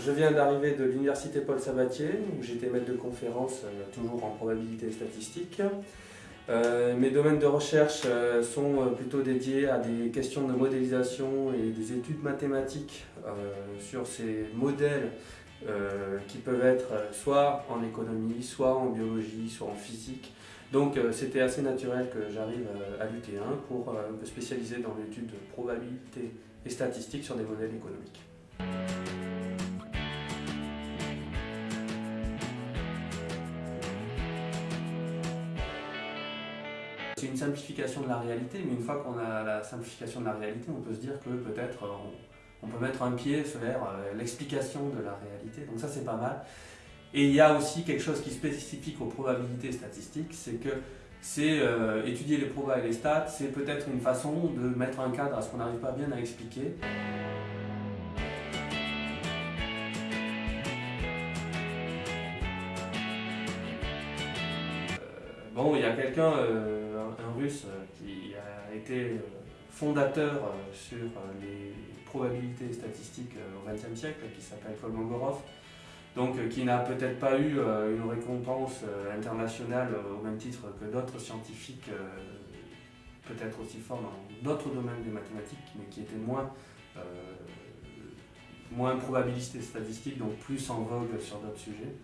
Je viens d'arriver de l'université Paul Sabatier, où j'étais maître de conférence, toujours en probabilité statistique. Euh, mes domaines de recherche euh, sont euh, plutôt dédiés à des questions de modélisation et des études mathématiques sur ces modèles qui peuvent être soit en économie, soit en biologie, soit en physique. Donc c'était assez naturel que j'arrive à l'UT1 pour me spécialiser dans l'étude de probabilité et statistique sur des modèles économiques. C'est une simplification de la réalité, mais une fois qu'on a la simplification de la réalité, on peut se dire que peut-être euh, on, peut mettre un pied vers euh, l'explication de la réalité. Donc ça, c'est pas mal. Et il y a aussi quelque chose qui est spécifique aux probabilités statistiques, c'est que c'est euh, étudier les probas et les stats, c'est peut-être une façon de mettre un cadre à ce qu'on n'arrive pas bien à expliquer. Bon, il y a quelqu'un un, russe euh, qui a été euh, fondateur euh, sur les probabilités statistiques au XXe siècle, qui s'appelle Kolmogorov, donc qui n'a peut-être pas eu une récompense internationale au même titre que d'autres scientifiques, peut-être aussi forts dans d'autres domaines des mathématiques, mais qui était moins, moins probabiliste et statistique, donc plus en vogue sur d'autres sujets.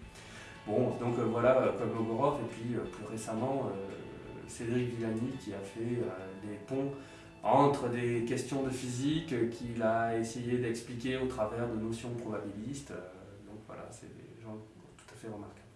Bon, donc voilà, Kolmogorov, et puis plus récemment, Cédric Villani qui a fait des euh, ponts entre des questions de physique qu'il a essayé d'expliquer au travers de notions probabilistes. Euh, donc voilà, c'est des gens tout à fait remarquables.